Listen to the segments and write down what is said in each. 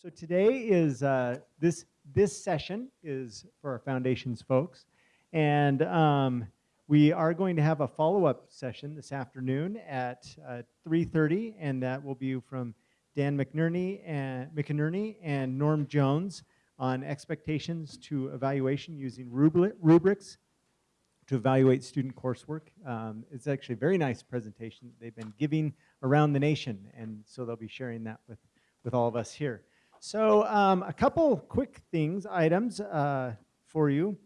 So today is, uh, this, this session is for our foundations folks. And um, we are going to have a follow-up session this afternoon at uh, 3.30, and that will be from Dan McNerney and, McInerney and Norm Jones on expectations to evaluation using rubri- rubrics to evaluate student coursework. Um, it's actually a very nice presentation they've been giving around the nation, and so they'll be sharing that with, with all of us here. So um, a couple quick things, items uh, for you.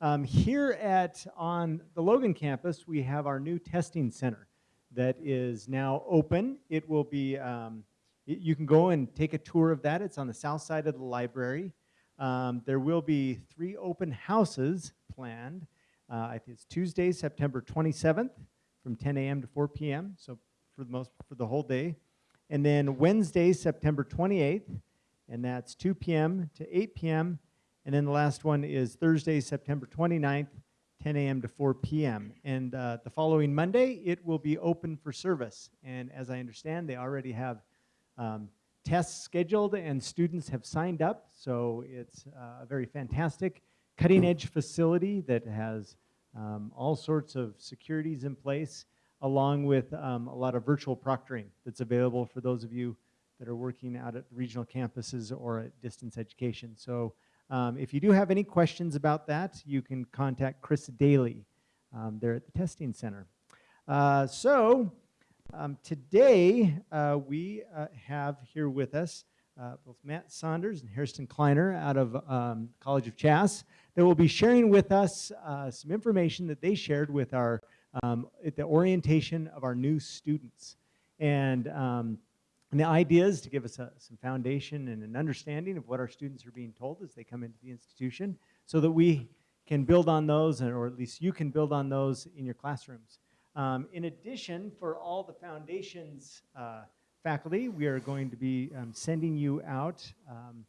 Um, here at on the Logan campus, we have our new testing center that is now open. It will be, um, y- you can go and take a tour of that. It's on the south side of the library. Um, there will be three open houses planned. Uh, it's Tuesday, September 27th, from 10 a.m. to 4 p.m. So for the most for the whole day, and then Wednesday, September 28th, and that's 2 p.m. to 8 p.m. And then the last one is Thursday, September 29th, 10 a.m. to 4 p.m. And uh, the following Monday, it will be open for service. And as I understand, they already have um, tests scheduled and students have signed up. So it's uh, a very fantastic, cutting edge facility that has um, all sorts of securities in place, along with um, a lot of virtual proctoring that's available for those of you that are working out at regional campuses or at distance education. So um, if you do have any questions about that, you can contact Chris Daly um, there at the testing center. Uh, so um, today uh, we uh, have here with us uh, both Matt Sanders and Harrison Kleiner out of um, College of Chass that will be sharing with us uh, some information that they shared with our um, at the orientation of our new students. And um, and the idea is to give us a, some foundation and an understanding of what our students are being told as they come into the institution so that we can build on those, or at least you can build on those in your classrooms. Um, in addition, for all the foundations uh, faculty, we are going to be um, sending you out um,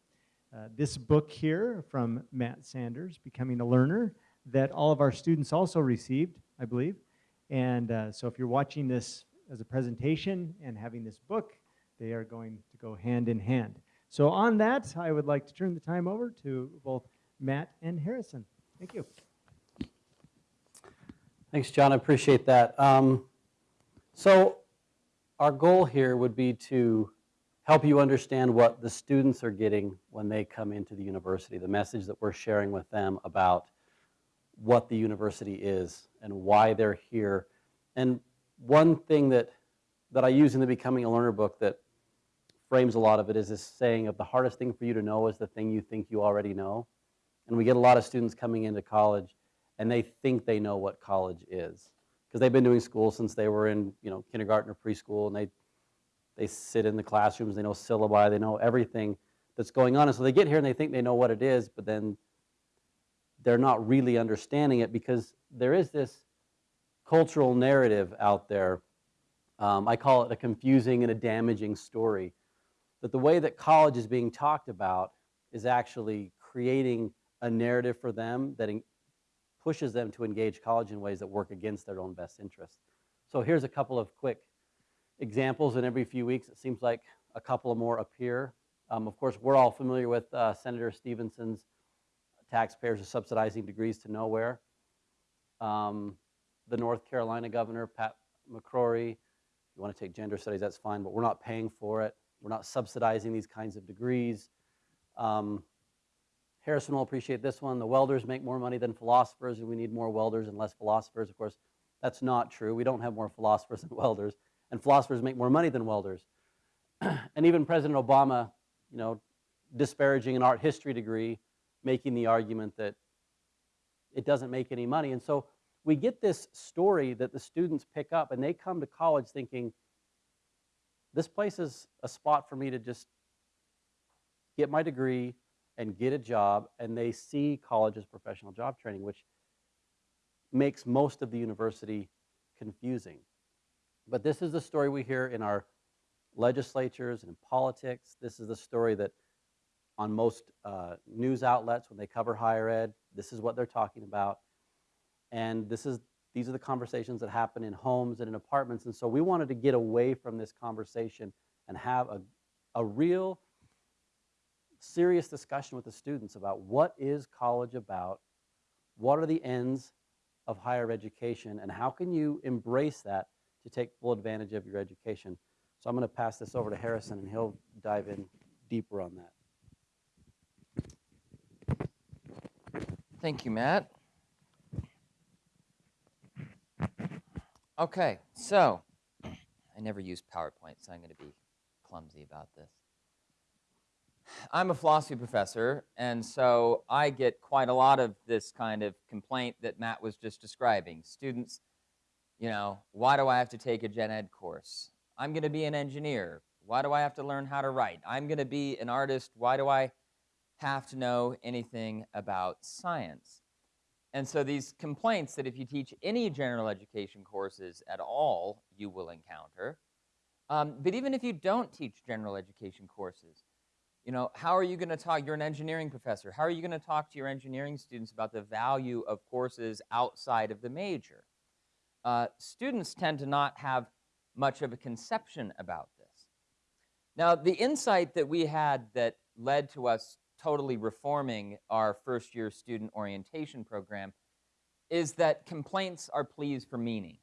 uh, this book here from Matt Sanders, Becoming a Learner, that all of our students also received, I believe. And uh, so if you're watching this as a presentation and having this book, they are going to go hand in hand. So on that, I would like to turn the time over to both Matt and Harrison. Thank you. Thanks, John. I appreciate that. Um, so our goal here would be to help you understand what the students are getting when they come into the university, the message that we're sharing with them about what the university is and why they're here. And one thing that, that I use in the Becoming a Learner book that frames a lot of it is this saying of the hardest thing for you to know is the thing you think you already know. And we get a lot of students coming into college and they think they know what college is because they've been doing school since they were in you know kindergarten or preschool and they they sit in the classrooms they know syllabi they know everything that's going on. And so they get here and they think they know what it is but then they're not really understanding it because there is this cultural narrative out there. Um, i call it a confusing and a damaging story that the way that college is being talked about is actually creating a narrative for them that pushes them to engage college in ways that work against their own best interests. So here's a couple of quick examples, and every few weeks it seems like a couple more appear. Um, of course, we're all familiar with uh, Senator Stevenson's taxpayers are subsidizing degrees to nowhere. Um, the North Carolina governor, Pat McCrory, if you want to take gender studies, that's fine, but we're not paying for it. We're not subsidizing these kinds of degrees. Um, Harrison will appreciate this one. The welders make more money than philosophers, and we need more welders and less philosophers. Of course, that's not true. We don't have more philosophers than welders, and philosophers make more money than welders. and even President Obama, you know, disparaging an art history degree, making the argument that it doesn't make any money. And so we get this story that the students pick up, and they come to college thinking, this place is a spot for me to just get my degree and get a job, and they see college as professional job training, which makes most of the university confusing. But this is the story we hear in our legislatures and in politics. This is the story that on most uh, news outlets, when they cover higher ed, this is what they're talking about. And this is, these are the conversations that happen in homes and in apartments. And so we wanted to get away from this conversation and have a, a real serious discussion with the students about what is college about, what are the ends of higher education, and how can you embrace that to take full advantage of your education. So I'm going to pass this over to Harrison, and he'll dive in deeper on that. Thank you, Matt. Okay, so I never use PowerPoint, so I'm going to be clumsy about this. I'm a philosophy professor, and so I get quite a lot of this kind of complaint that Matt was just describing. Students, you know, why do I have to take a gen ed course? I'm going to be an engineer. Why do I have to learn how to write? I'm going to be an artist. Why do I have to know anything about science? And so these complaints that if you teach any general education courses at all, you will encounter. Um, but even if you don't teach general education courses, you know, how are you going to talk? You're an engineering professor. How are you going to talk to your engineering students about the value of courses outside of the major? Uh, students tend to not have much of a conception about this. Now, the insight that we had that led to us totally reforming our first year student orientation program is that complaints are pleas for meaning.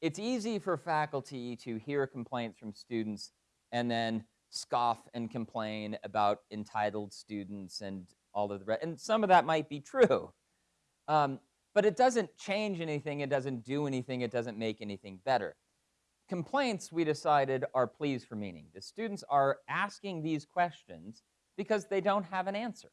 It's easy for faculty to hear complaints from students and then scoff and complain about entitled students and all of the rest. And some of that might be true. Um, but it doesn't change anything, it doesn't do anything, it doesn't make anything better. Complaints, we decided, are pleas for meaning. The students are asking these questions because they don't have an answer.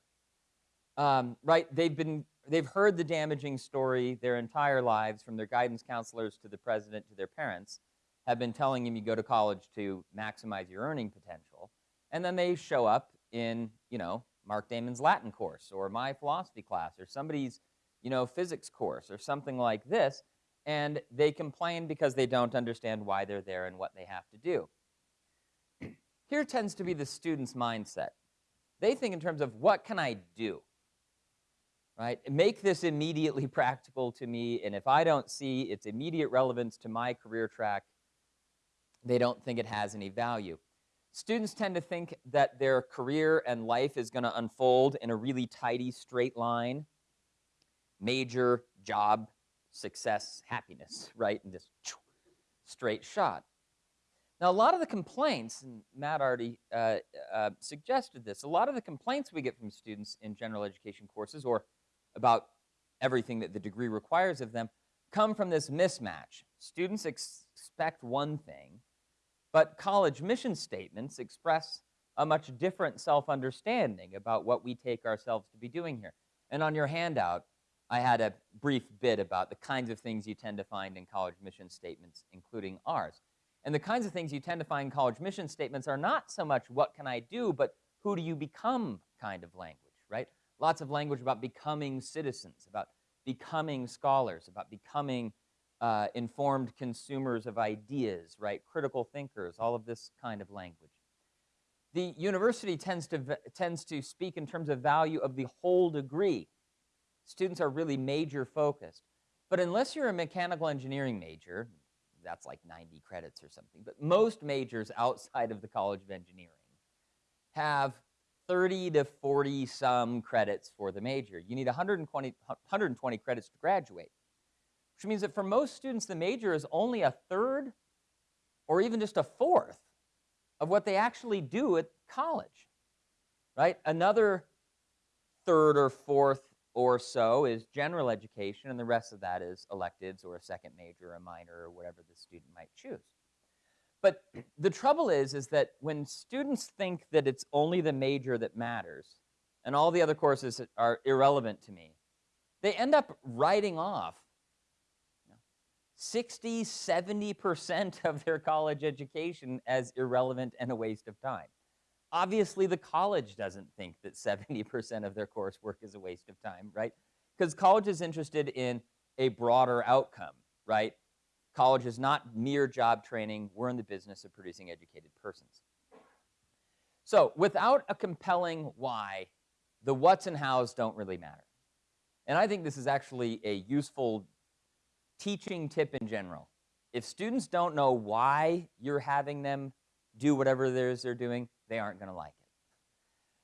Um, right? They've been they've heard the damaging story their entire lives, from their guidance counselors to the president to their parents, have been telling them you go to college to maximize your earning potential, and then they show up in you know Mark Damen's Latin course or my philosophy class or somebody's you know physics course or something like this, and they complain because they don't understand why they're there and what they have to do. Here tends to be the student's mindset. They think in terms of what can I do? Right? Make this immediately practical to me, and if I don't see its immediate relevance to my career track, they don't think it has any value. Students tend to think that their career and life is going to unfold in a really tidy, straight line. Major, job, success, happiness, right? In this straight shot. Now, a lot of the complaints, and Matt already uh, uh, suggested this, a lot of the complaints we get from students in general education courses or about everything that the degree requires of them come from this mismatch. Students ex expect one thing, but college mission statements express a much different self-understanding about what we take ourselves to be doing here. And on your handout, I had a brief bit about the kinds of things you tend to find in college mission statements, including ours. And the kinds of things you tend to find in college mission statements are not so much what can I do, but who do you become kind of language, right? Lots of language about becoming citizens, about becoming scholars, about becoming uh, informed consumers of ideas, right? Critical thinkers, all of this kind of language. The university tends to, tends to speak in terms of value of the whole degree. Students are really major focused. But unless you're a mechanical engineering major, that's like 90 credits or something, but most majors outside of the College of Engineering have 30 to 40 some credits for the major. You need 120, 120 credits to graduate, which means that for most students, the major is only a third or even just a fourth of what they actually do at college, right? Another third or fourth or so is general education, and the rest of that is electives or a second major, or a minor, or whatever the student might choose. But the trouble is, is that when students think that it's only the major that matters, and all the other courses are irrelevant to me, they end up writing off 60, 70% of their college education as irrelevant and a waste of time. Obviously, the college doesn't think that 70% of their coursework is a waste of time, right? Because college is interested in a broader outcome, right? College is not mere job training. We're in the business of producing educated persons. So without a compelling why, the what's and how's don't really matter. And I think this is actually a useful teaching tip in general. If students don't know why you're having them do whatever it is they're doing, they aren't going to like it.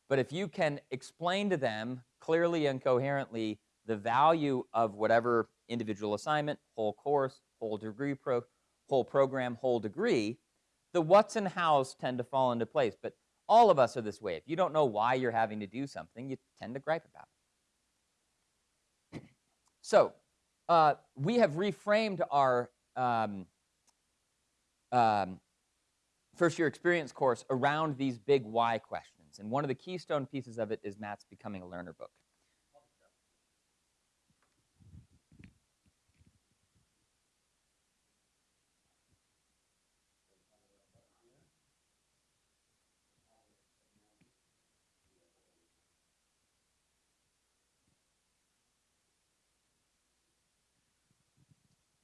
But if you can explain to them clearly and coherently the value of whatever individual assignment, whole course, whole degree pro, whole program, whole degree, the what's and how's tend to fall into place. But all of us are this way. If you don't know why you're having to do something, you tend to gripe about it. So, uh, we have reframed our um, um, first year experience course around these big why questions. And one of the keystone pieces of it is Matt's Becoming a Learner book.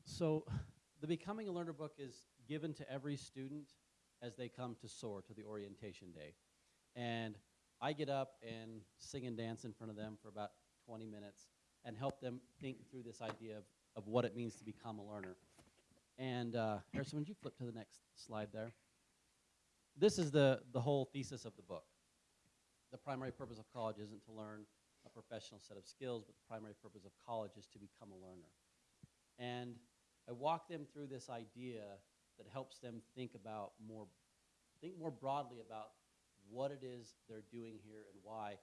So, the Becoming a Learner book is given to every student as they come to SOAR, to the orientation day. And I get up and sing and dance in front of them for about 20 minutes and help them think through this idea of, of what it means to become a learner. And uh, Harrison, would you flip to the next slide there? This is the, the whole thesis of the book. The primary purpose of college isn't to learn a professional set of skills, but the primary purpose of college is to become a learner. And I walk them through this idea that helps them think about more, think more broadly about what it is they're doing here and why.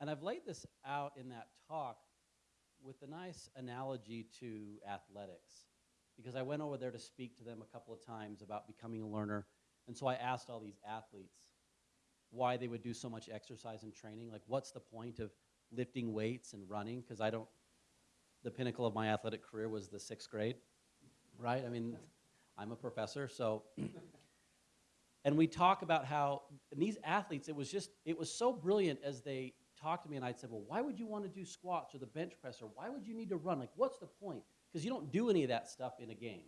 And I've laid this out in that talk with a nice analogy to athletics, because I went over there to speak to them a couple of times about becoming a learner. And so I asked all these athletes why they would do so much exercise and training. Like, what's the point of lifting weights and running? Because I don't, the pinnacle of my athletic career was the sixth grade, right? I mean, I'm a professor, so. and we talk about how, and these athletes, it was just, it was so brilliant as they talked to me, and I'd say, well, why would you want to do squats or the bench press, or why would you need to run? Like, what's the point? Because you don't do any of that stuff in a game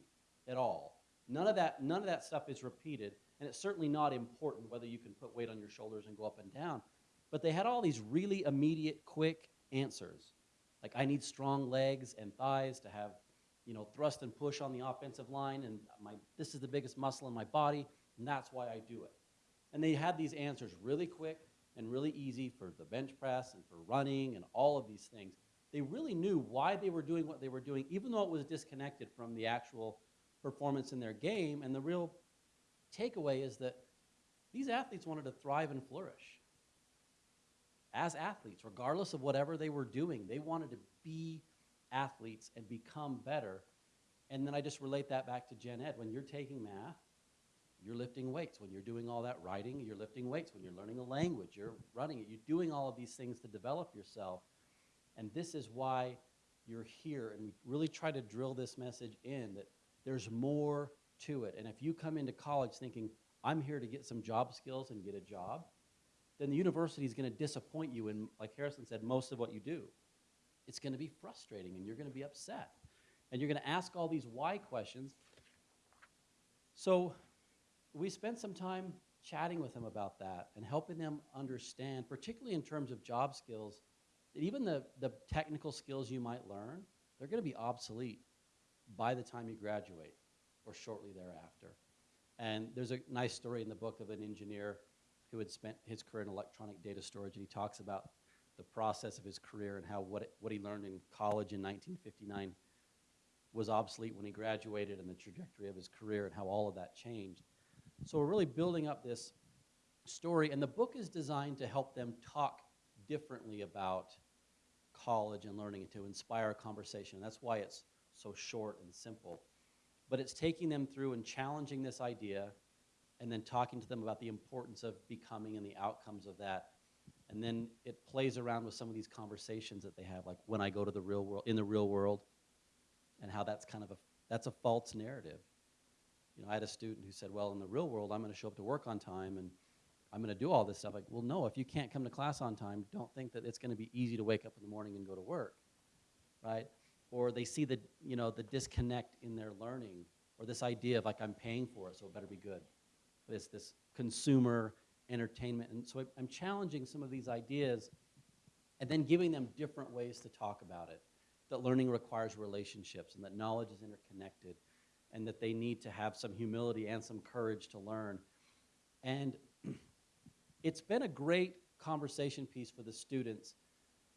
at all. None of that, none of that stuff is repeated, and it's certainly not important whether you can put weight on your shoulders and go up and down. But they had all these really immediate, quick answers. Like, I need strong legs and thighs to have, you know, thrust and push on the offensive line, and my, this is the biggest muscle in my body, and that's why I do it. And they had these answers really quick and really easy for the bench press and for running and all of these things. They really knew why they were doing what they were doing, even though it was disconnected from the actual performance in their game. And the real takeaway is that these athletes wanted to thrive and flourish as athletes, regardless of whatever they were doing. They wanted to be athletes and become better. And then I just relate that back to Gen Ed. When you're taking math, you're lifting weights. When you're doing all that writing, you're lifting weights. When you're learning a language, you're running it. You're doing all of these things to develop yourself. And this is why you're here. And we really try to drill this message in that there's more to it. And if you come into college thinking, I'm here to get some job skills and get a job, then the university is going to disappoint you in, like Harrison said, most of what you do. It's going to be frustrating and you're going to be upset. And you're going to ask all these why questions. So we spent some time chatting with them about that and helping them understand, particularly in terms of job skills, that even the, the technical skills you might learn, they're going to be obsolete by the time you graduate or shortly thereafter. And there's a nice story in the book of an engineer who had spent his career in electronic data storage, and he talks about the process of his career and how what, what he learned in college in 1959 was obsolete when he graduated and the trajectory of his career and how all of that changed. So we're really building up this story, and the book is designed to help them talk differently about college and learning and to inspire a conversation. That's why it's so short and simple. But it's taking them through and challenging this idea and then talking to them about the importance of becoming and the outcomes of that. And then it plays around with some of these conversations that they have, like when I go to the real world, in the real world, and how that's kind of a, that's a false narrative. You know, I had a student who said, well, in the real world, I'm going to show up to work on time and I'm going to do all this stuff. Like, well, no, if you can't come to class on time, don't think that it's going to be easy to wake up in the morning and go to work, right? Or they see the, you know, the disconnect in their learning or this idea of like, I'm paying for it, so it better be good. It's this consumer entertainment. And so I'm challenging some of these ideas and then giving them different ways to talk about it. That learning requires relationships and that knowledge is interconnected and that they need to have some humility and some courage to learn. And it's been a great conversation piece for the students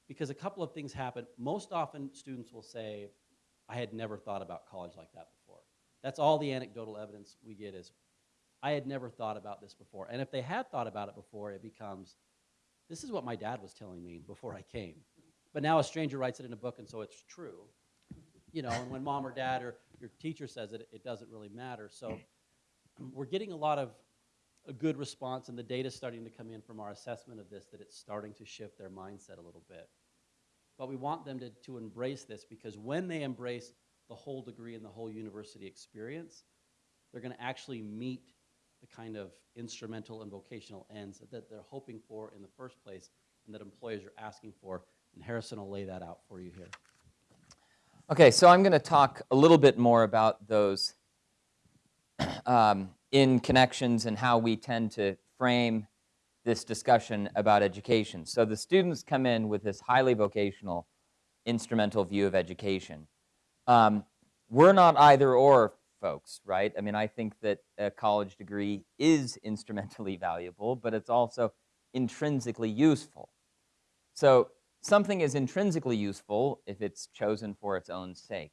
because a couple of things happen. Most often, students will say, I had never thought about college like that before. That's all the anecdotal evidence we get is, I had never thought about this before. And if they had thought about it before, it becomes, this is what my dad was telling me before I came. But now a stranger writes it in a book, and so it's true. You know, and when mom or dad or your teacher says it, it doesn't really matter. So we're getting a lot of a good response, and the data's starting to come in from our assessment of this that it's starting to shift their mindset a little bit. But we want them to, to embrace this because when they embrace the whole degree and the whole university experience, they're going to actually meet the kind of instrumental and vocational ends that they're hoping for in the first place and that employers are asking for. And Harrison will lay that out for you here. Okay, so I'm going to talk a little bit more about those um, in connections and how we tend to frame this discussion about education. So the students come in with this highly vocational, instrumental view of education. Um, we're not either or folks, right? I mean, I think that a college degree is instrumentally valuable, but it's also intrinsically useful. So something is intrinsically useful if it's chosen for its own sake.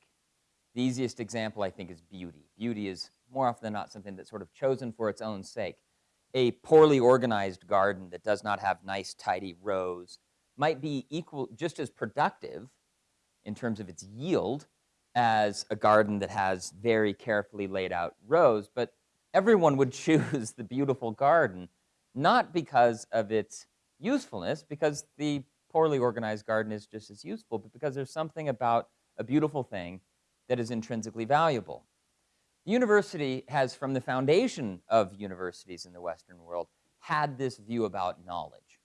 The easiest example, I think, is beauty. Beauty is more often than not something that's sort of chosen for its own sake. A poorly organized garden that does not have nice, tidy rows might be equal, just as productive in terms of its yield as a garden that has very carefully laid out rows, but everyone would choose the beautiful garden, not because of its usefulness, because the poorly organized garden is just as useful, but because there's something about a beautiful thing that is intrinsically valuable. The university has, from the foundation of universities in the Western world, had this view about knowledge.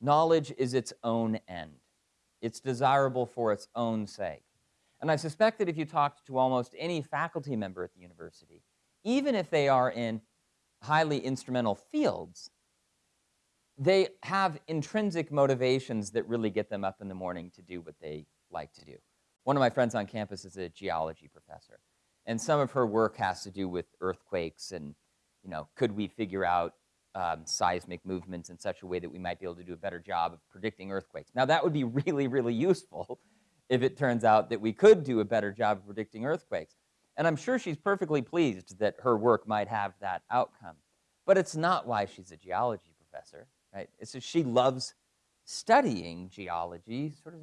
Knowledge is its own end. It's desirable for its own sake. And I suspect that if you talked to almost any faculty member at the university, even if they are in highly instrumental fields, they have intrinsic motivations that really get them up in the morning to do what they like to do. One of my friends on campus is a geology professor, and some of her work has to do with earthquakes and, you know, could we figure out um, seismic movements in such a way that we might be able to do a better job of predicting earthquakes. Now that would be really, really useful if it turns out that we could do a better job of predicting earthquakes. And I'm sure she's perfectly pleased that her work might have that outcome. But it's not why she's a geology professor, right? It's just she loves studying geology sort of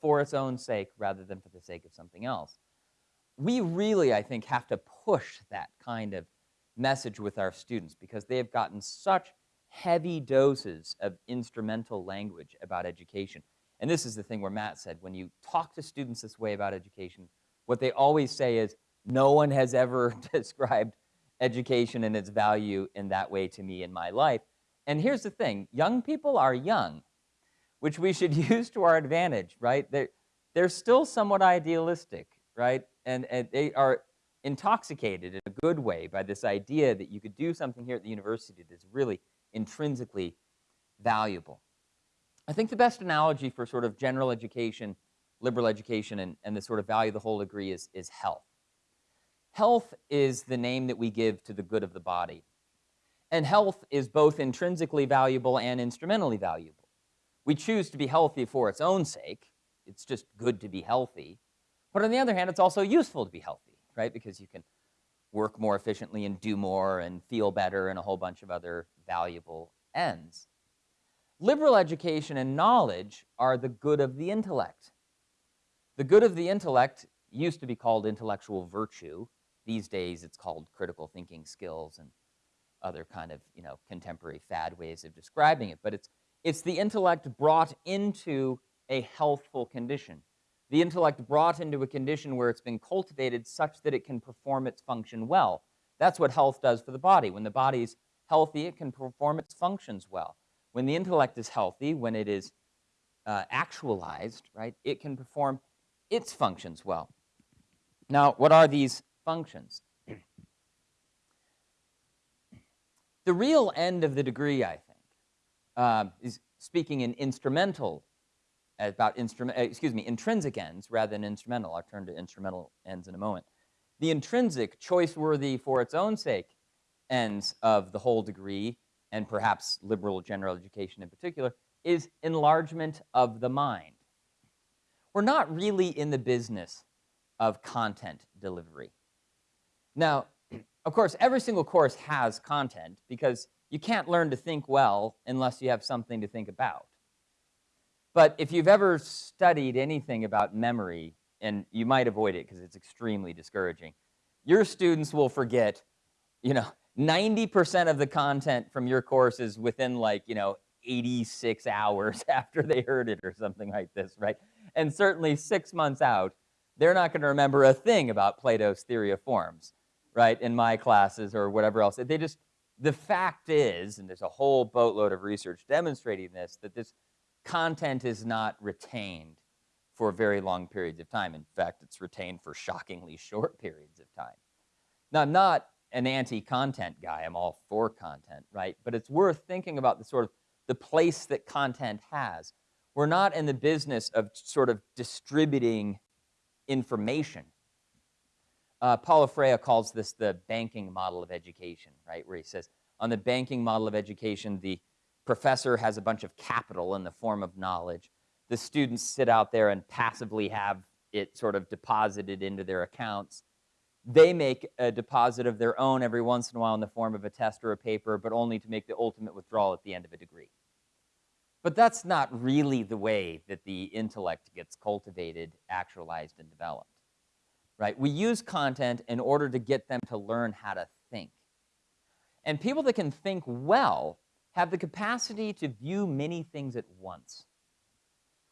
for its own sake rather than for the sake of something else. We really, I think, have to push that kind of message with our students because they have gotten such heavy doses of instrumental language about education. And this is the thing where Matt said, when you talk to students this way about education, what they always say is, no one has ever described education and its value in that way to me in my life. And here's the thing, young people are young, which we should use to our advantage, right? They're, they're still somewhat idealistic, right? And, and they are intoxicated in a good way by this idea that you could do something here at the university that's really intrinsically valuable. I think the best analogy for sort of general education, liberal education, and, and the sort of value of the whole degree is, is health. Health is the name that we give to the good of the body. And health is both intrinsically valuable and instrumentally valuable. We choose to be healthy for its own sake. It's just good to be healthy. But on the other hand, it's also useful to be healthy, right? Because you can work more efficiently and do more and feel better and a whole bunch of other valuable ends. Liberal education and knowledge are the good of the intellect. The good of the intellect used to be called intellectual virtue. These days it's called critical thinking skills and other kind of, you know, contemporary fad ways of describing it. But it's, it's the intellect brought into a healthful condition. The intellect brought into a condition where it's been cultivated such that it can perform its function well. That's what health does for the body. When the body's healthy, it can perform its functions well. When the intellect is healthy, when it is uh, actualized, right, it can perform its functions well. Now, what are these functions? the real end of the degree, I think, uh, is speaking in instrumental about instrument, excuse me, intrinsic ends rather than instrumental. I'll turn to instrumental ends in a moment. The intrinsic, choice-worthy for its own sake ends of the whole degree and perhaps liberal general education in particular, is enlargement of the mind. We're not really in the business of content delivery. Now, of course, every single course has content because you can't learn to think well unless you have something to think about. But if you've ever studied anything about memory, and you might avoid it because it's extremely discouraging, your students will forget, you know, 90% of the content from your course is within like, you know, 86 hours after they heard it or something like this, right? And certainly six months out, they're not going to remember a thing about Plato's theory of forms, right, in my classes or whatever else. They just, the fact is, and there's a whole boatload of research demonstrating this, that this content is not retained for very long periods of time. In fact, it's retained for shockingly short periods of time. Now, I'm not an anti-content guy. I'm all for content, right? But it's worth thinking about the sort of the place that content has. We're not in the business of sort of distributing information. Uh, Paulo Freire calls this the banking model of education, right? Where he says, on the banking model of education, the professor has a bunch of capital in the form of knowledge. The students sit out there and passively have it sort of deposited into their accounts. They make a deposit of their own every once in a while in the form of a test or a paper, but only to make the ultimate withdrawal at the end of a degree. But that's not really the way that the intellect gets cultivated, actualized, and developed. Right? We use content in order to get them to learn how to think. And people that can think well have the capacity to view many things at once,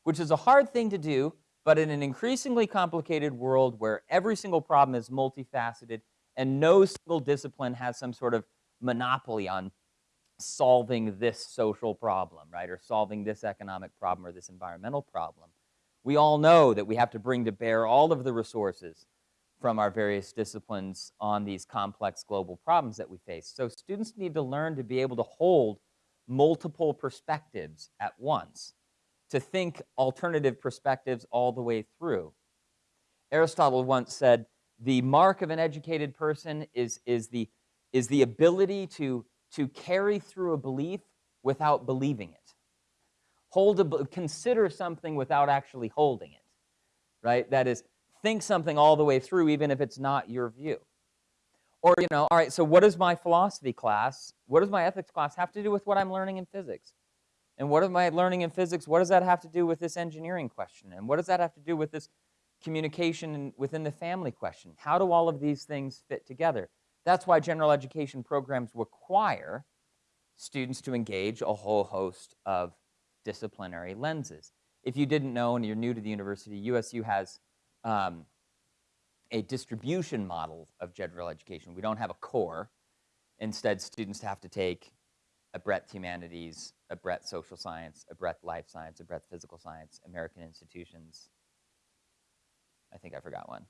which is a hard thing to do, but in an increasingly complicated world where every single problem is multifaceted and no single discipline has some sort of monopoly on solving this social problem, right, or solving this economic problem or this environmental problem. We all know that we have to bring to bear all of the resources from our various disciplines on these complex global problems that we face. So students need to learn to be able to hold multiple perspectives at once, to think alternative perspectives all the way through. Aristotle once said, the mark of an educated person is, is, the, is the ability to to carry through a belief without believing it. Hold a, consider something without actually holding it, right? That is, think something all the way through, even if it's not your view. Or, you know, all right, so what does my philosophy class, what does my ethics class have to do with what I'm learning in physics? And what am I learning in physics? What does that have to do with this engineering question? And what does that have to do with this communication within the family question? How do all of these things fit together? That's why general education programs require students to engage a whole host of disciplinary lenses. If you didn't know and you're new to the university, USU has um, a distribution model of general education. We don't have a core. Instead, students have to take a breadth humanities, a breadth social science, a breadth life science, a breadth physical science, American institutions. I think I forgot one.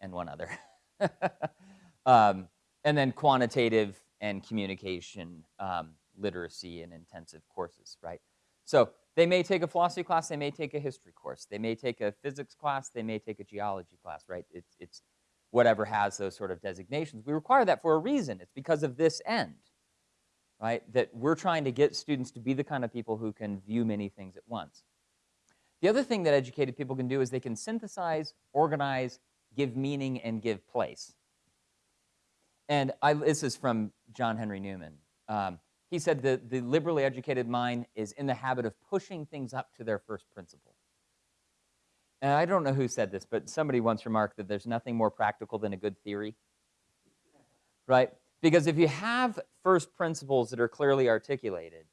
And one other. Um, and then quantitative and communication um, literacy and intensive courses, right? So they may take a philosophy class, they may take a history course, they may take a physics class, they may take a geology class, right? It's, it's whatever has those sort of designations. We require that for a reason. It's because of this end, right? That we're trying to get students to be the kind of people who can view many things at once. The other thing that educated people can do is they can synthesize, organize, give meaning, and give place. And I, this is from John Henry Newman. Um, he said that the liberally educated mind is in the habit of pushing things up to their first principle. And I don't know who said this, but somebody once remarked that there's nothing more practical than a good theory. Right? Because if you have first principles that are clearly articulated,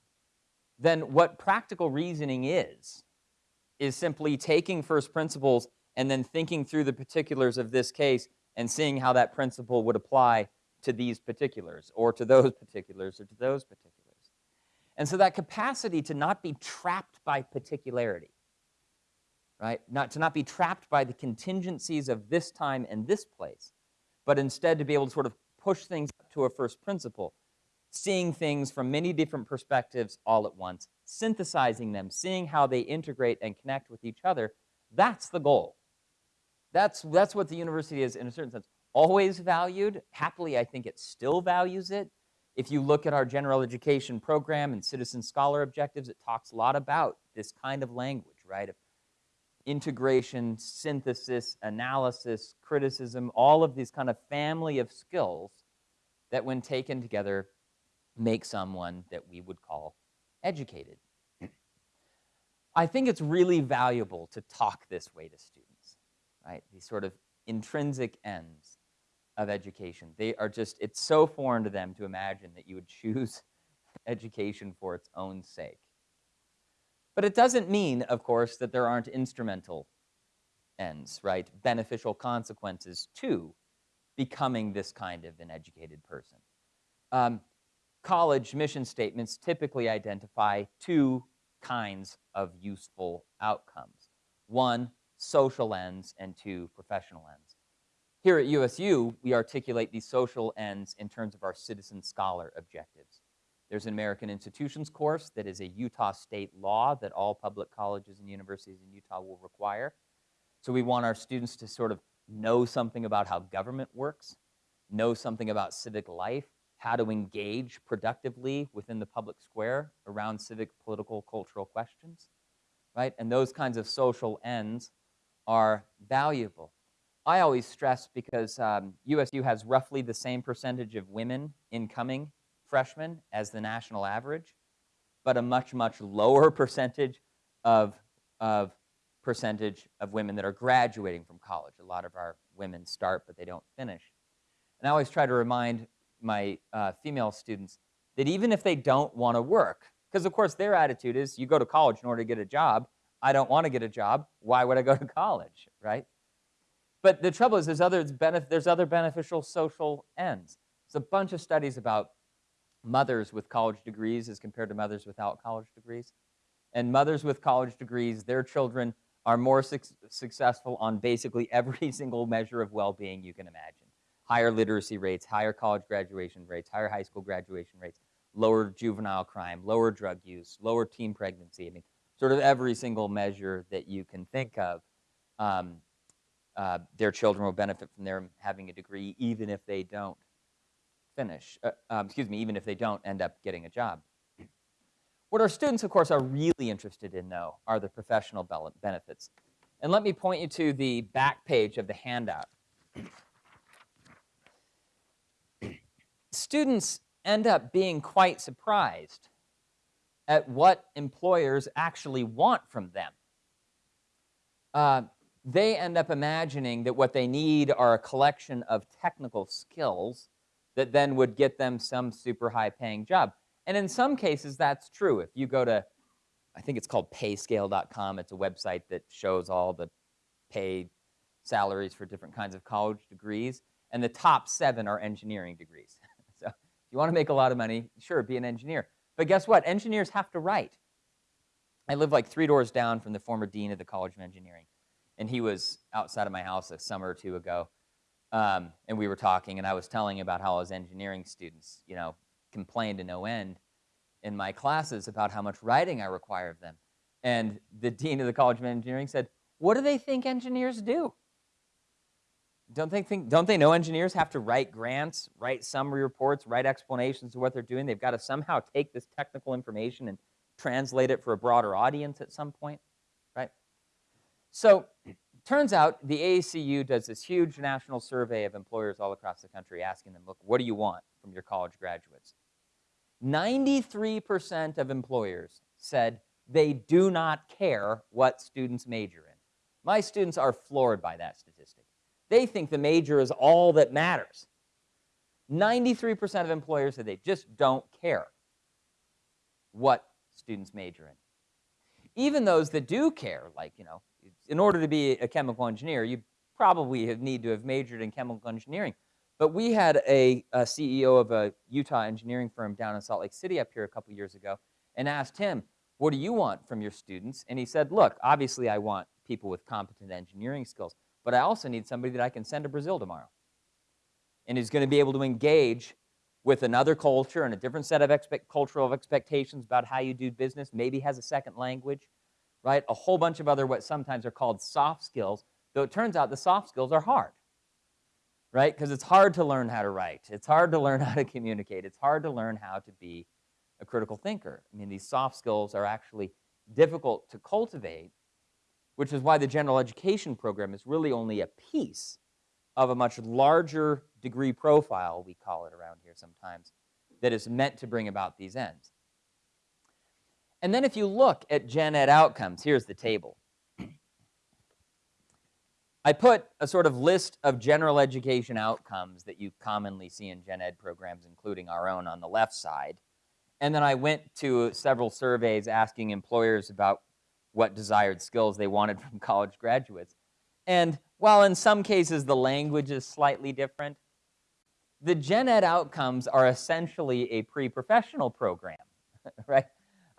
then what practical reasoning is, is simply taking first principles and then thinking through the particulars of this case and seeing how that principle would apply to these particulars or to those particulars or to those particulars. And so that capacity to not be trapped by particularity, right? Not to not be trapped by the contingencies of this time and this place, but instead to be able to sort of push things to a first principle, seeing things from many different perspectives all at once, synthesizing them, seeing how they integrate and connect with each other, that's the goal. That's, that's what the university is in a certain sense always valued. Happily, I think it still values it. If you look at our general education program and citizen scholar objectives, it talks a lot about this kind of language, right? Of integration, synthesis, analysis, criticism, all of these kind of family of skills that when taken together make someone that we would call educated. I think it's really valuable to talk this way to students, right? These sort of intrinsic ends of education. They are just, it's so foreign to them to imagine that you would choose education for its own sake. But it doesn't mean, of course, that there aren't instrumental ends, right? Beneficial consequences to becoming this kind of an educated person. Um, college mission statements typically identify two kinds of useful outcomes. One, social ends, and two, professional ends. Here at USU, we articulate these social ends in terms of our citizen scholar objectives. There's an American Institutions course that is a Utah state law that all public colleges and universities in Utah will require. So we want our students to sort of know something about how government works, know something about civic life, how to engage productively within the public square around civic, political, cultural questions, right? And those kinds of social ends are valuable. I always stress because um, USU has roughly the same percentage of women incoming freshmen as the national average, but a much, much lower percentage of, of percentage of women that are graduating from college. A lot of our women start, but they don't finish. And I always try to remind my uh, female students that even if they don't want to work, because of course their attitude is you go to college in order to get a job. I don't want to get a job. Why would I go to college, right? But the trouble is there's other, there's other beneficial social ends. There's a bunch of studies about mothers with college degrees as compared to mothers without college degrees. And mothers with college degrees, their children are more su- successful on basically every single measure of well-being you can imagine. Higher literacy rates, higher college graduation rates, higher high school graduation rates, lower juvenile crime, lower drug use, lower teen pregnancy. I mean, sort of every single measure that you can think of. Um, uh, their children will benefit from their having a degree even if they don't finish, uh, um, excuse me, even if they don't end up getting a job. What our students, of course, are really interested in, though, are the professional benefits. And let me point you to the back page of the handout. Students end up being quite surprised at what employers actually want from them. Uh, they end up imagining that what they need are a collection of technical skills that then would get them some super high paying job. And in some cases, that's true. If you go to, I think it's called payscale.com, it's a website that shows all the paid salaries for different kinds of college degrees. And the top seven are engineering degrees. so if you want to make a lot of money, sure, be an engineer. But guess what? Engineers have to write. I live like three doors down from the former dean of the College of Engineering and he was outside of my house a summer or two ago, um, and we were talking, and I was telling about how his engineering students, you know, complained to no end in my classes about how much writing I require of them. And the dean of the College of Engineering said, "What do they think engineers do? Don't they think? Don't they know engineers have to write grants, write summary reports, write explanations of what they're doing? They've got to somehow take this technical information and translate it for a broader audience at some point." Right? So turns out the AACU does this huge national survey of employers all across the country asking them, look, what do you want from your college graduates? 93% of employers said they do not care what students major in. My students are floored by that statistic. They think the major is all that matters. 93% of employers said they just don't care what students major in. Even those that do care, like, you know, in order to be a chemical engineer, you probably have need to have majored in chemical engineering. But we had a, a, CEO of a Utah engineering firm down in Salt Lake City up here a couple years ago and asked him, what do you want from your students? And he said, look, obviously I want people with competent engineering skills, but I also need somebody that I can send to Brazil tomorrow. And is going to be able to engage with another culture and a different set of expect, cultural expectations about how you do business, maybe has a second language, right? A whole bunch of other what sometimes are called soft skills, though it turns out the soft skills are hard. right? Because it's hard to learn how to write. It's hard to learn how to communicate. It's hard to learn how to be a critical thinker. I mean, these soft skills are actually difficult to cultivate, which is why the general education program is really only a piece of a much larger degree profile, we call it around here sometimes, that is meant to bring about these ends. And then if you look at gen ed outcomes, here's the table. I put a sort of list of general education outcomes that you commonly see in gen ed programs, including our own on the left side. And then I went to several surveys asking employers about what desired skills they wanted from college graduates. And while in some cases the language is slightly different, the gen ed outcomes are essentially a pre-professional program, right?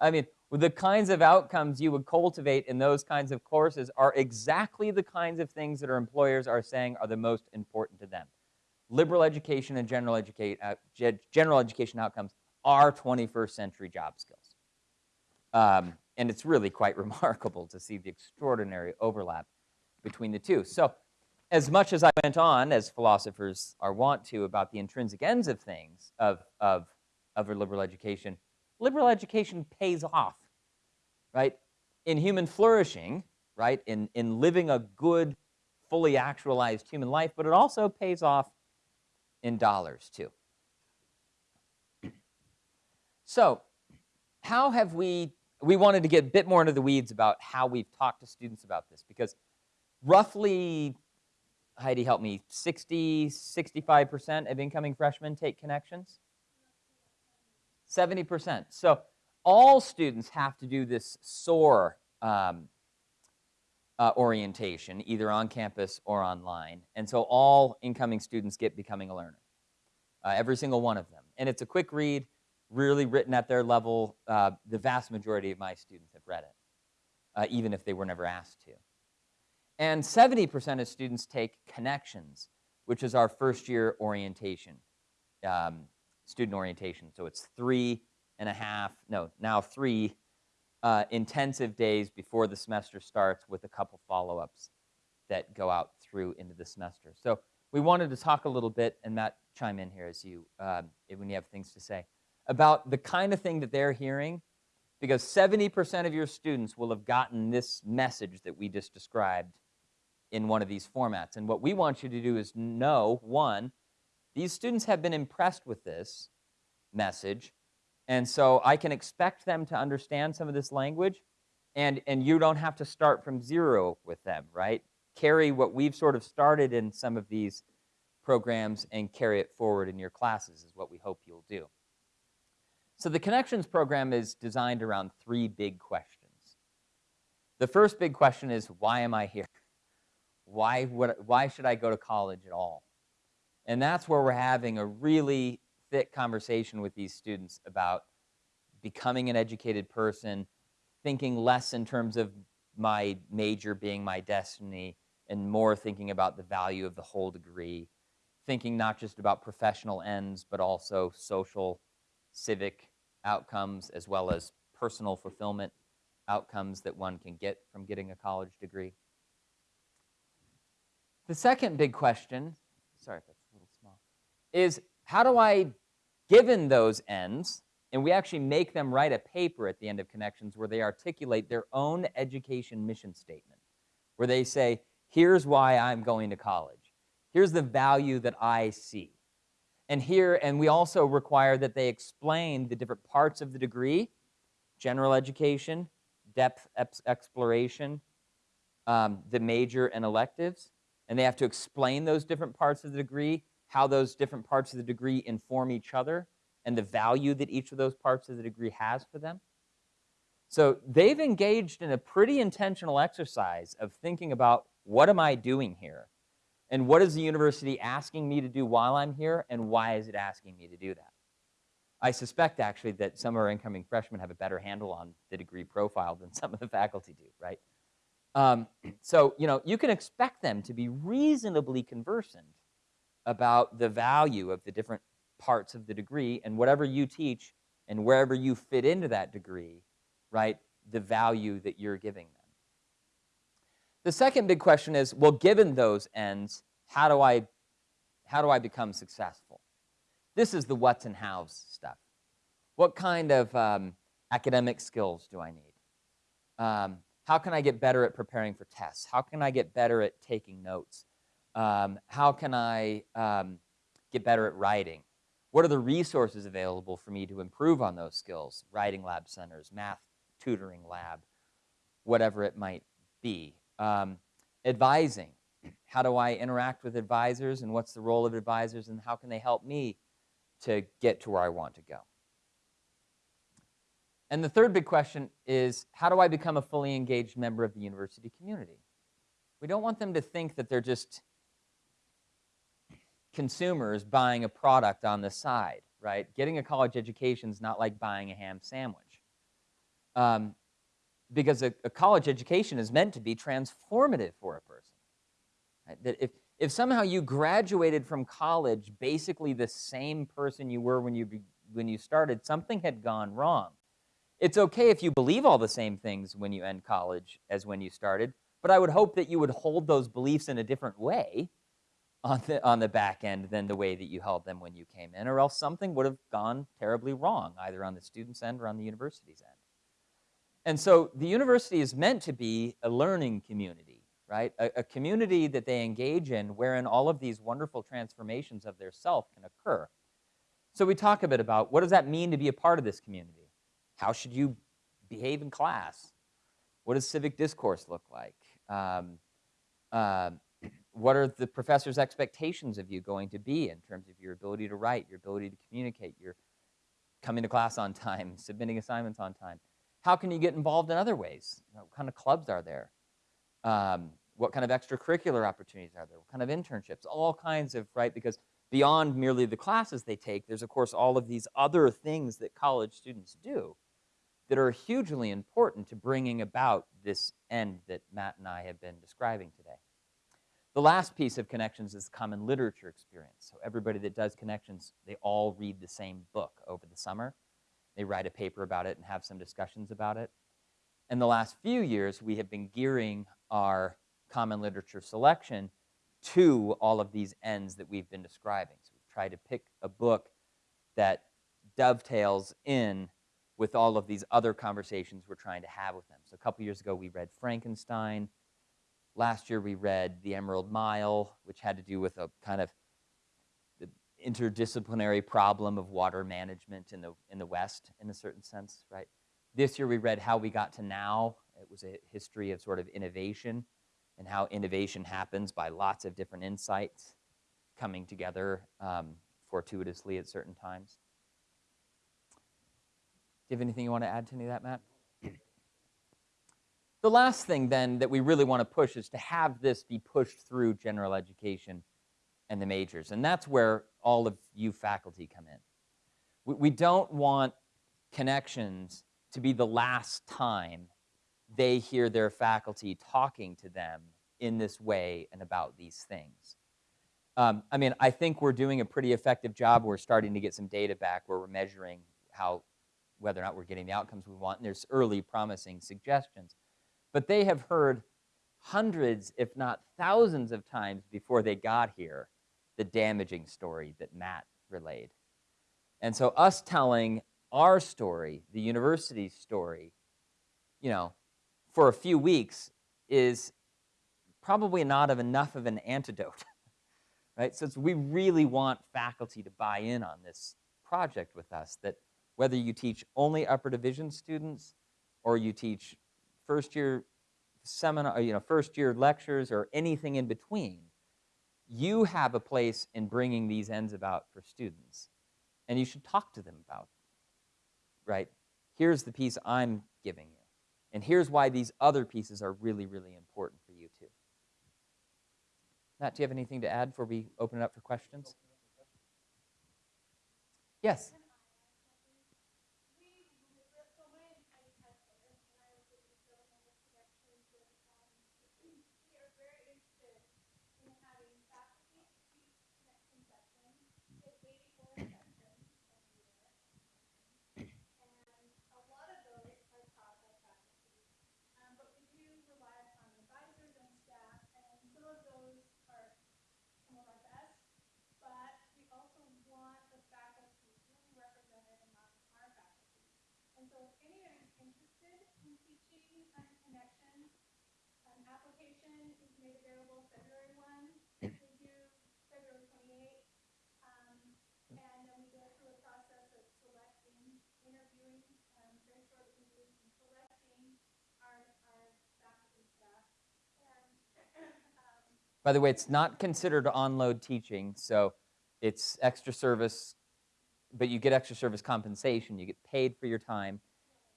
I mean, the kinds of outcomes you would cultivate in those kinds of courses are exactly the kinds of things that our employers are saying are the most important to them. Liberal education and general, educate, uh, general education outcomes are 21st century job skills. Um, and it's really quite remarkable to see the extraordinary overlap between the two. So as much as I went on, as philosophers are wont to, about the intrinsic ends of things, of, of, of liberal education, liberal education pays off, right? In human flourishing, right? In, in living a good, fully actualized human life, but it also pays off in dollars too. So how have we, we wanted to get a bit more into the weeds about how we've talked to students about this because roughly, Heidi help me, 60, 65% of incoming freshmen take connections? 70%. So all students have to do this SOAR um, uh, orientation, either on campus or online. And so all incoming students get Becoming a Learner, uh, every single one of them. And it's a quick read, really written at their level. Uh, the vast majority of my students have read it, uh, even if they were never asked to. And 70% of students take Connections, which is our first year orientation. Um, student orientation. So it's three and a half, no, now three uh, intensive days before the semester starts with a couple follow-ups that go out through into the semester. So we wanted to talk a little bit, and Matt, chime in here as you, uh, when you have things to say, about the kind of thing that they're hearing, because 70% of your students will have gotten this message that we just described in one of these formats. And what we want you to do is know, one, these students have been impressed with this message, and so I can expect them to understand some of this language, and, and you don't have to start from zero with them, right? Carry what we've sort of started in some of these programs and carry it forward in your classes is what we hope you'll do. So the Connections program is designed around three big questions. The first big question is, why am I here? Why, would, why should I go to college at all? And that's where we're having a really thick conversation with these students about becoming an educated person, thinking less in terms of my major being my destiny, and more thinking about the value of the whole degree, thinking not just about professional ends, but also social, civic outcomes, as well as personal fulfillment outcomes that one can get from getting a college degree. The second big question, sorry is how do I, given those ends, and we actually make them write a paper at the end of Connections where they articulate their own education mission statement, where they say, here's why I'm going to college. Here's the value that I see. And here, and we also require that they explain the different parts of the degree, general education, depth exploration, um, the major and electives, and they have to explain those different parts of the degree how those different parts of the degree inform each other and the value that each of those parts of the degree has for them. So they've engaged in a pretty intentional exercise of thinking about what am I doing here? And what is the university asking me to do while I'm here? And why is it asking me to do that? I suspect actually that some of our incoming freshmen have a better handle on the degree profile than some of the faculty do, right? Um, so, you know, you can expect them to be reasonably conversant about the value of the different parts of the degree and whatever you teach and wherever you fit into that degree, right, the value that you're giving them. The second big question is, well, given those ends, how do I, How do I become successful? This is the what's and how's stuff. What kind of um, academic skills do I need? Um, how can I get better at preparing for tests? How can I get better at taking notes? Um, how can I um, get better at writing? What are the resources available for me to improve on those skills? Writing lab centers, math tutoring lab, whatever it might be. Um, advising. How do I interact with advisors and what's the role of advisors and how can they help me to get to where I want to go? And the third big question is how do I become a fully engaged member of the university community? We don't want them to think that they're just consumers buying a product on the side, right? Getting a college education is not like buying a ham sandwich. Um, because a, a, college education is meant to be transformative for a person. Right? That if, if somehow you graduated from college basically the same person you were when you, be, when you started, something had gone wrong. It's okay if you believe all the same things when you end college as when you started, but I would hope that you would hold those beliefs in a different way on the, on the back end than the way that you held them when you came in, or else something would have gone terribly wrong, either on the student's end or on the university's end. And so the university is meant to be a learning community, right? A, a, community that they engage in wherein all of these wonderful transformations of their self can occur. So we talk a bit about what does that mean to be a part of this community? How should you behave in class? What does civic discourse look like? Um, uh, what are the professor's expectations of you going to be in terms of your ability to write, your ability to communicate, your coming to class on time, submitting assignments on time? How can you get involved in other ways? You know, what kind of clubs are there? Um, what kind of extracurricular opportunities are there? What kind of internships? All kinds of, right? Because beyond merely the classes they take, there's of course all of these other things that college students do that are hugely important to bringing about this end that Matt and I have been describing today. The last piece of connections is common literature experience. So everybody that does connections, they all read the same book over the summer. They write a paper about it and have some discussions about it. In the last few years, we have been gearing our common literature selection to all of these ends that we've been describing. So we've tried to pick a book that dovetails in with all of these other conversations we're trying to have with them. So a couple years ago, we read Frankenstein. Last year, we read The Emerald Mile, which had to do with a kind of interdisciplinary problem of water management in the, in the West, in a certain sense, right? This year we read How We Got to Now. It was a history of sort of innovation and how innovation happens by lots of different insights coming together um, fortuitously at certain times. Do you have anything you want to add to any of that, Matt? The last thing then that we really want to push is to have this be pushed through general education and the majors. And that's where all of you faculty come in. We, we don't want connections to be the last time they hear their faculty talking to them in this way and about these things. Um, I mean, I think we're doing a pretty effective job. We're starting to get some data back where we're measuring how, whether or not we're getting the outcomes we want. And there's early promising suggestions. But they have heard hundreds, if not thousands of times before they got here the damaging story that Matt relayed. And so us telling our story, the university's story, you know, for a few weeks is probably not of enough of an antidote, right? So we really want faculty to buy in on this project with us, that whether you teach only upper division students or you teach first year seminar, you know, first year lectures or anything in between, you have a place in bringing these ends about for students, and you should talk to them about, right? Here's the piece I'm giving you, and here's why these other pieces are really, really important for you too. Matt, do you have anything to add before we open it up for questions? Yes. By the way, it's not considered on-load teaching, so it's extra service, but you get extra service compensation. You get paid for your time.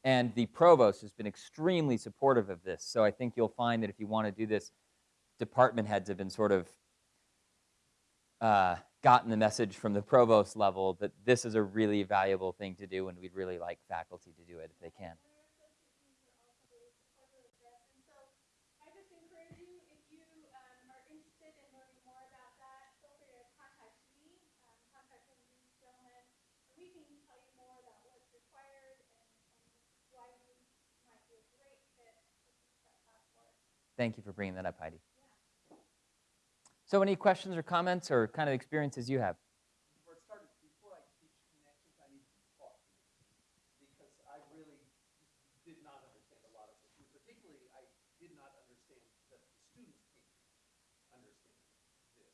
And the provost has been extremely supportive of this. So I think you'll find that if you want to do this, department heads have been sort of uh, gotten the message from the provost level that this is a really valuable thing to do, and we'd really like faculty to do it if they can. Thank you for bringing that up, Heidi. So any questions or comments or kind of experiences you have? For starters, before I teach connections, I need to be taught connections because I really did not understand a lot of this. And particularly, I did not understand that the students can't understand this.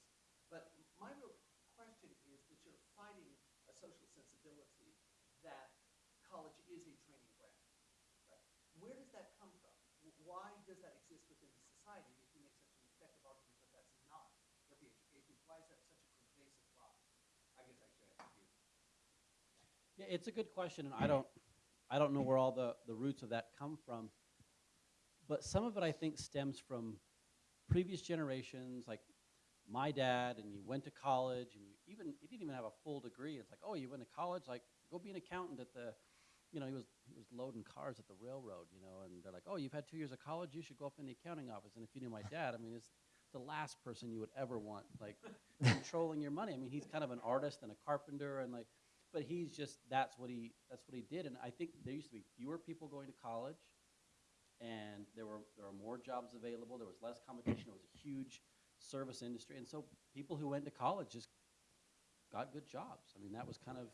But my real question is that you're finding a social sensibility that college is a training ground. Right? Where does that come from? W- Why does that exist within the society if you make such an effective argument that that's not what the education is? Why is that such a pervasive problem? I guess I should ask you. Yeah, it's a good question, and I don't, I don't know where all the, the roots of that come from. But some of it, I think, stems from previous generations, like my dad, and you went to college, and you even, you didn't even have a full degree. It's like, oh, you went to college, like, go be an accountant at the, you know, he was, he was loading cars at the railroad, you know, and they're like, oh, you've had two years of college, you should go up in the accounting office. And if you knew my dad, I mean, it's the last person you would ever want, like, controlling your money. I mean, he's kind of an artist and a carpenter, and like, but he's just that's what he that's what he did. And i think there used to be fewer people going to college and there were there were more jobs available. There was less competition. It was a huge service industry. And so people who went to college just got good jobs. I mean that was kind of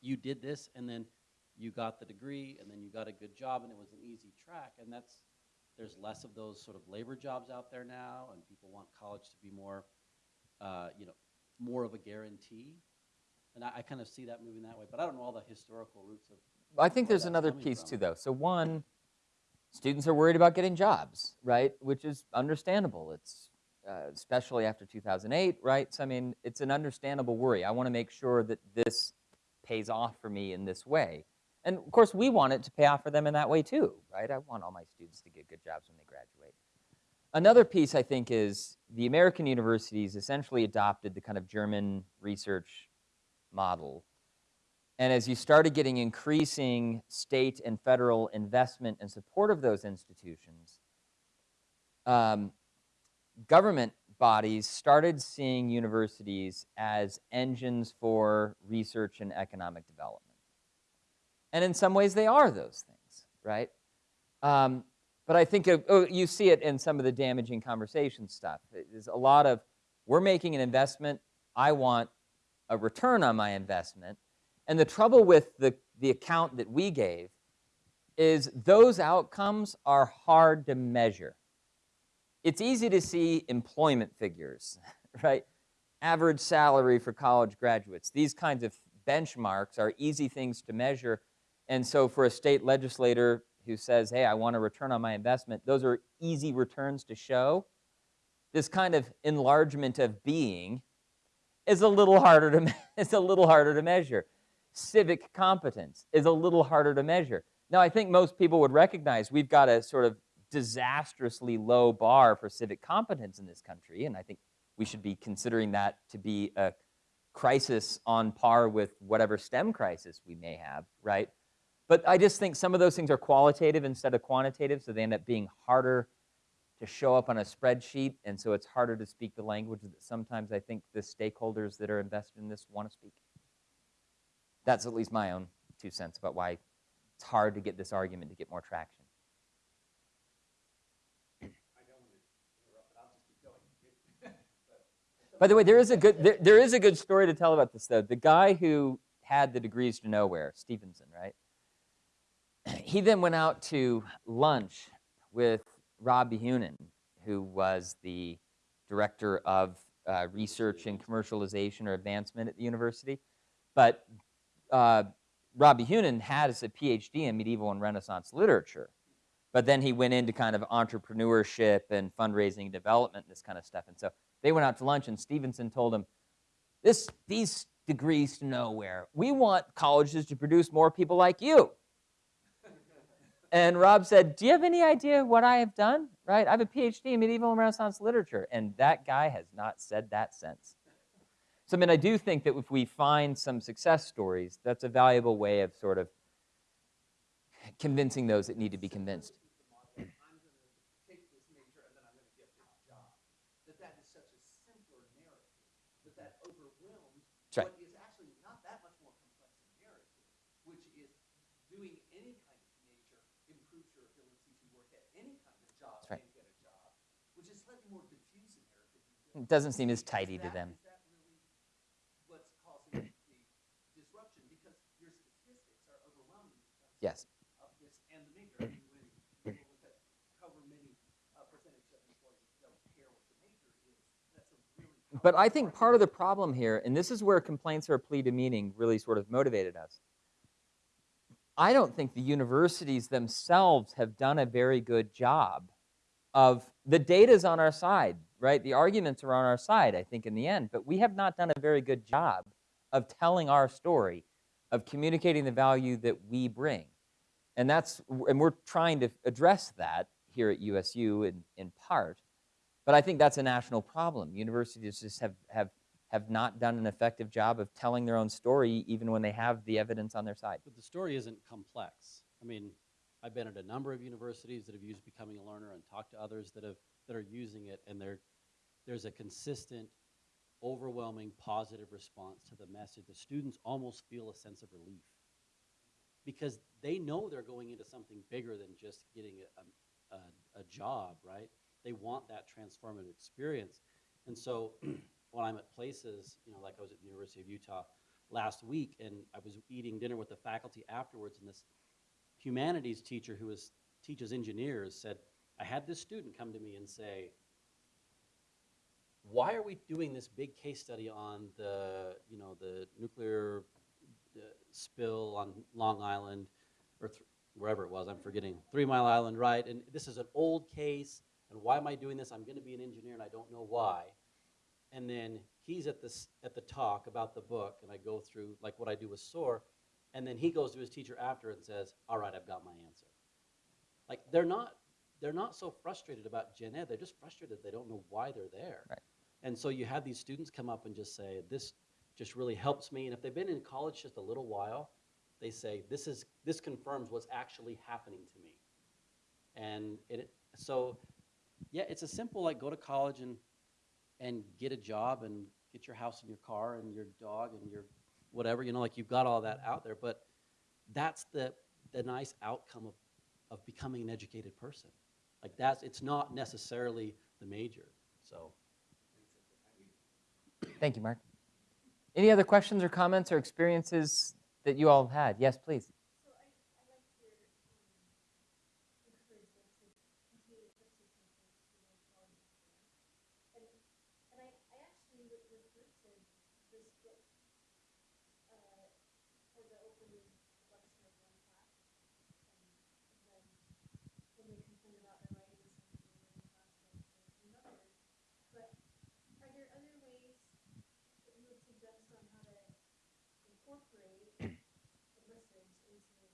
you did this and then you got the degree and then you got a good job and it was an easy track. And that's there's less of those sort of labor jobs out there now and people want college to be more uh, you know more of a guarantee and I, I kind of see that moving that way, but I don't know all the historical roots of. I think there's another piece from. too, though. So one, students are worried about getting jobs, right? Which is understandable. It's uh, especially after 2008, right? So I mean, it's an understandable worry. I want to make sure that this pays off for me in this way, and of course, we want it to pay off for them in that way too, right? I want all my students to get good jobs when they graduate. Another piece I think is the American universities essentially adopted the kind of German research model and as you started getting increasing state and federal investment and support of those institutions, um, government bodies started seeing universities as engines for research and economic development. And in some ways, they are those things, right? Um, but I think of, oh, you see it in some of the damaging conversation stuff. There's a lot of, we're making an investment, I want a return on my investment. And the trouble with the, the account that we gave is those outcomes are hard to measure. It's easy to see employment figures, right? Average salary for college graduates. These kinds of benchmarks are easy things to measure. And so for a state legislator who says, hey, I want a return on my investment, those are easy returns to show. This kind of enlargement of being is a little harder to, it's a little harder to measure civic competence is a little harder to measure. Now, I think most people would recognize we've got a sort of disastrously low bar for civic competence in this country, and I think we should be considering that to be a crisis on par with whatever STEM crisis we may have, right? But I just think some of those things are qualitative instead of quantitative, so they end up being harder to show up on a spreadsheet, and so it's harder to speak the language that sometimes I think the stakeholders that are invested in this want to speak. That's at least my own two cents about why it's hard to get this argument to get more traction. By the way, there is a good there, there is a good story to tell about this though. The guy who had the degrees to nowhere, Stevenson, right? He then went out to lunch with Rob Behunin, who was the director of uh, research and commercialization or advancement at the university. But uh, Rob Behunin has a PhD in medieval and Renaissance literature. But then he went into kind of entrepreneurship and fundraising development, and this kind of stuff. And so they went out to lunch, and Stevenson told him, this, these degrees to nowhere. We want colleges to produce more people like you. And Rob said, Do you have any idea what I have done? Right? I have a PhD in medieval and Renaissance literature. And that guy has not said that since. So, I mean, I do think that if we find some success stories, that's a valuable way of sort of convincing those that need to be convinced. I'm going to take this major and then I'm going to get this job. That that is such a simpler narrative. That that overwhelms That's right. what is actually not that much more complex a narrative, which is doing any kind of major improves your ability to work at any kind of job That's right. and get a job, which is slightly more diffuse a narrative. It doesn't seem as Is tidy to that- them. Is that really what's causing the disruption? Because your statistics are overwhelming in terms Yes. of this and the major. I mean, when you look at however many uh, percentage of employees don't care what the major is, that's a really. But I think part of the problem here, and this is where complaints or a plea to meaning really sort of motivated us. I don't think the universities themselves have done a very good job of the data's on our side, right? The arguments are on our side, I think, in the end, but we have not done a very good job of telling our story, of communicating the value that we bring. And that's and we're trying to address that here at USU in, in part. But I think that's a national problem. Universities just have, have, have not done an effective job of telling their own story, even when they have the evidence on their side. But the story isn't complex. I mean, I've been at a number of universities that have used Becoming a Learner and talked to others that have that are using it, and there, there's a consistent, overwhelming positive response to the message. The students almost feel a sense of relief because they know they're going into something bigger than just getting a, um, a, a job, right? They want that transformative experience. And so when I'm at places, you know, like I was at the University of Utah last week, and I was eating dinner with the faculty afterwards, and this humanities teacher who was, teaches engineers said, I had this student come to me and say, why are we doing this big case study on the, you know, the nuclear uh, spill on Long Island, or wherever it was, I'm forgetting, Three Mile Island, right? And this is an old case, and why am I doing this? I'm going to be an engineer, and I don't know why. And then he's at this at the talk about the book, and I go through like what I do with SOAR, and then he goes to his teacher after and says, "All right, I've got my answer." Like they're not they're not so frustrated about gen ed; they're just frustrated they don't know why they're there. Right. And so you have these students come up and just say, "This just really helps me." And if they've been in college just a little while, they say, "This is this confirms what's actually happening to me." And it so yeah, it's a simple like go to college and and get a job and get your house and your car and your dog and your whatever, you know, like you've got all that out there. But that's the the nice outcome of, of becoming an educated person. Like that's it's not necessarily the major. So Thank you, Mark. Any other questions or comments or experiences that you all have had? Yes, please. So I, I like your um, encouragement to continue to push this message to the quality of And, and I, I actually re- referred to this book uh, for the opening lecture of one class. Um, and then when they complained about their writing assignment in class, I said another. But are there other ways that you would suggest on how to incorporate the message into the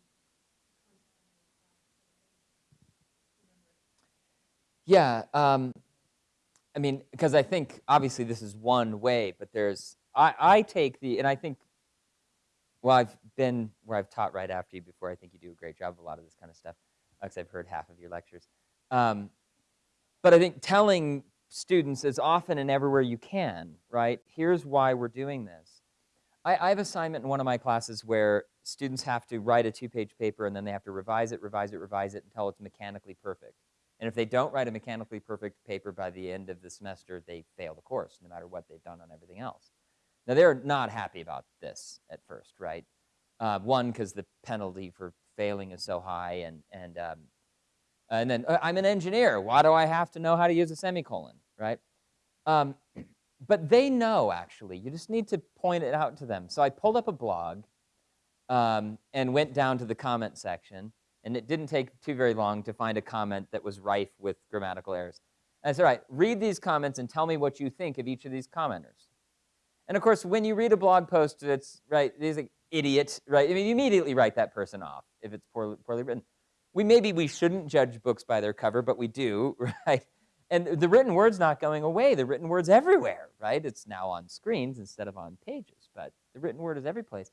content of the class so that they remember? Yeah, um, I mean, because I think obviously this is one way, but there's I, I take the and I think well I've been where I've taught right after you before. I think you do a great job of a lot of this kind of stuff because I've heard half of your lectures. Um, but I think telling students as often and everywhere you can, right? Here's why we're doing this. I, I have assignment in one of my classes where students have to write a two-page paper and then they have to revise it, revise it, revise it until it's mechanically perfect. And if they don't write a mechanically perfect paper by the end of the semester, they fail the course, no matter what they've done on everything else. Now, they're not happy about this at first, right? Uh, one, because the penalty for failing is so high, and, and, um, and then uh, I'm an engineer. Why do I have to know how to use a semicolon, right? Um, but they know, actually. You just need to point it out to them. So I pulled up a blog um, and went down to the comment section And it didn't take too very long to find a comment that was rife with grammatical errors. And I said, all right, read these comments and tell me what you think of each of these commenters. And of course, when you read a blog post that's, right, there's like, idiot, right? I mean, you immediately write that person off if it's poorly, poorly written. We maybe we shouldn't judge books by their cover, but we do, right? And the written word's not going away. The written word's everywhere, right? It's now on screens instead of on pages, but the written word is every place.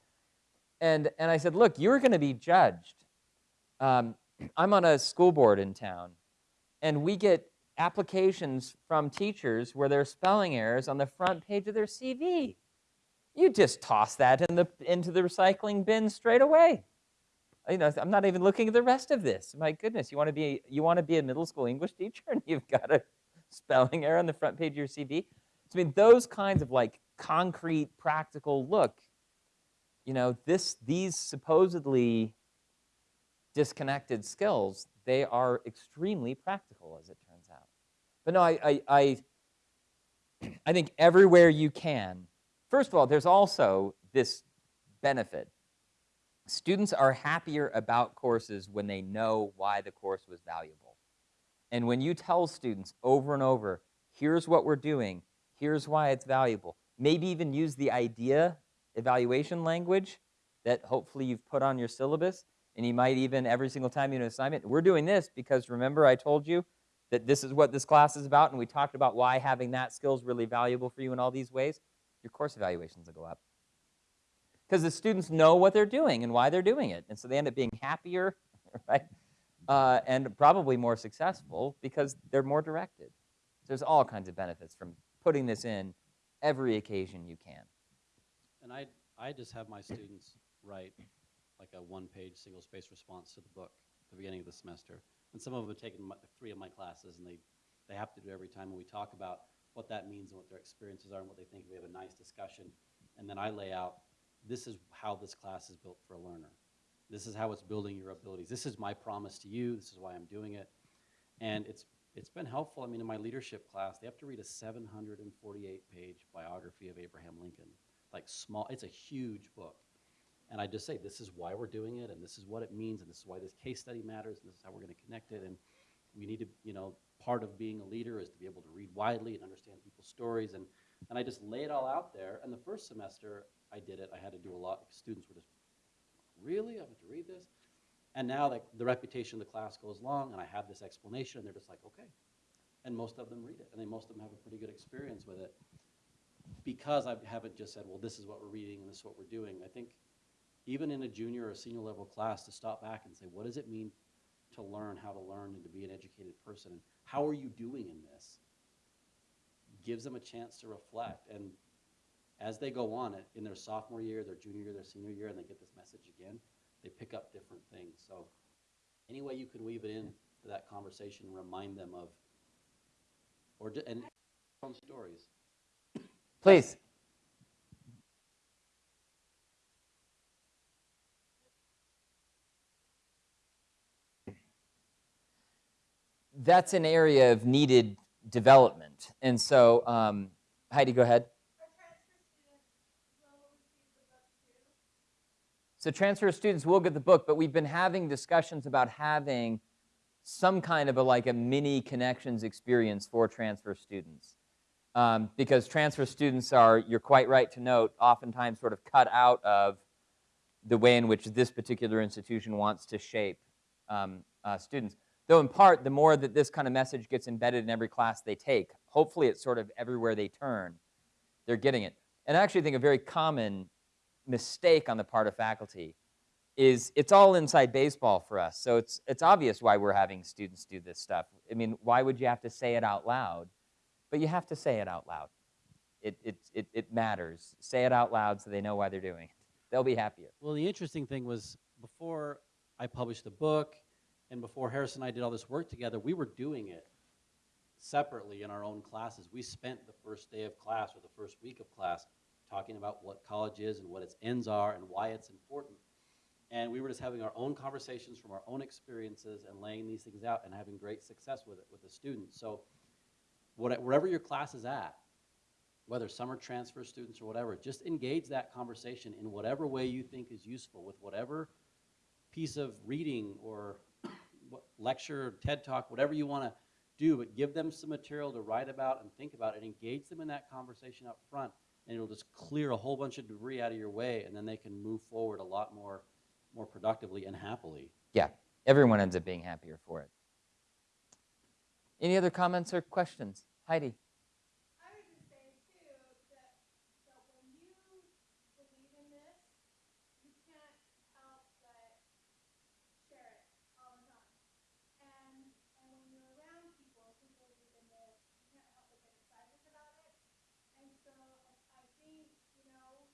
And, and I said, look, you're going to be judged. Um, I'm on a school board in town, and we get applications from teachers where there are spelling errors on the front page of their CV. You just toss that in the, into the recycling bin straight away. You know, I'm not even looking at the rest of this. My goodness, you want to be you want to be a middle school English teacher and you've got a spelling error on the front page of your CV. So I mean, those kinds of like concrete, practical look. You know, this these supposedly disconnected skills, they are extremely practical, as it turns out. But no, I I I, I think everywhere you can. First of all, there's also this benefit students are happier about courses when they know why the course was valuable. And when you tell students over and over, here's what we're doing, here's why it's valuable, maybe even use the idea evaluation language that hopefully you've put on your syllabus, and you might even every single time you do an assignment, we're doing this because remember I told you that this is what this class is about, and we talked about why having that skill is really valuable for you in all these ways, your course evaluations will go up because the students know what they're doing and why they're doing it. And so they end up being happier, right? Uh, and probably more successful because they're more directed. So there's all kinds of benefits from putting this in every occasion you can. And I, I just have my students write like a one-page single-space response to the book at the beginning of the semester. And some of them have taken my, three of my classes, and they, they have to do it every time. And we talk about what that means and what their experiences are and what they think. We have a nice discussion. And then I lay out this is how this class is built for a learner. This is how it's building your abilities. This is my promise to you. This is why I'm doing it. And it's, it's been helpful. I mean, in my leadership class, they have to read a 748 page biography of Abraham Lincoln. Like small, it's a huge book. And I just say, this is why we're doing it, and this is what it means, and this is why this case study matters, and this is how we're going to connect it. And we need to, you know, part of being a leader is to be able to read widely and understand people's stories. And, and I just lay it all out there. And the first semester, I did it. I had to do a lot. Students were just, really? I have to read this? And now the, the reputation of the class goes long, and I have this explanation, and they're just like, okay. And most of them read it, and they, most of them have a pretty good experience with it. Because I haven't just said, well, this is what we're reading and this is what we're doing. I think even in a junior or senior level class, to stop back and say, what does it mean to learn how to learn and to be an educated person? And how are you doing in this? Gives them a chance to reflect. And as they go on it in their sophomore year, their junior year, their senior year, and they get this message again, they pick up different things. So any way you can weave it in to that conversation, remind them of, or and stories. Please. That's an area of needed development. And so, um, Heidi, go ahead. So transfer students will get the book, but we've been having discussions about having some kind of a like a mini connections experience for transfer students. Um, because transfer students are, you're quite right to note, oftentimes sort of cut out of the way in which this particular institution wants to shape um, uh, students. Though in part, the more that this kind of message gets embedded in every class they take, hopefully it's sort of everywhere they turn, they're getting it. And I actually think a very common mistake on the part of faculty is it's all inside baseball for us. So it's, it's obvious why we're having students do this stuff. I mean, why would you have to say it out loud? But you have to say it out loud. It, it, it, it matters. Say it out loud so they know why they're doing it. They'll be happier. Well, the interesting thing was before I published the book and before Harris and I did all this work together, we were doing it separately in our own classes. We spent the first day of class or the first week of class talking about what college is and what its ends are and why it's important. And we were just having our own conversations from our own experiences and laying these things out and having great success with it with the students. So what, wherever your class is at, whether summer transfer students or whatever, just engage that conversation in whatever way you think is useful with whatever piece of reading or lecture, TED Talk, whatever you want to do, but give them some material to write about and think about and engage them in that conversation up front. And it'll just clear a whole bunch of debris out of your way, and then they can move forward a lot more, more productively and happily. Yeah, everyone ends up being happier for it. Any other comments or questions? Heidi? I would just say too, that, that when you believe in this, you can't help but share it all the time. And, and when you're around people who believe in this, you can't help but get excited about it. And so I, I think, you know,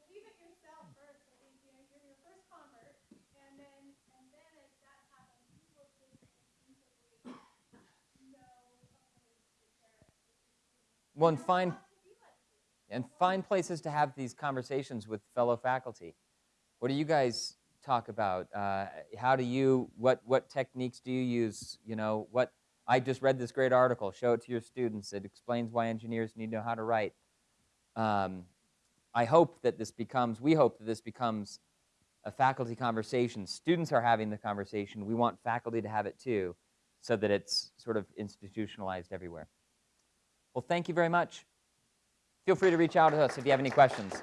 believe it yourself first. I think, you know, you're your first convert, and then, and then as that happens, you will just instinctively know a place to share it with your students. Well, and find, and find places to have these conversations with fellow faculty. What do you guys talk about? Uh, how do you, what, what techniques do you use? You know, what, I just read this great article, show it to your students. It explains why engineers need to know how to write. Um, I hope that this becomes, we hope that this becomes a faculty conversation. Students are having the conversation. We want faculty to have it too, so that it's sort of institutionalized everywhere. Well, thank you very much. Feel free to reach out to us if you have any questions.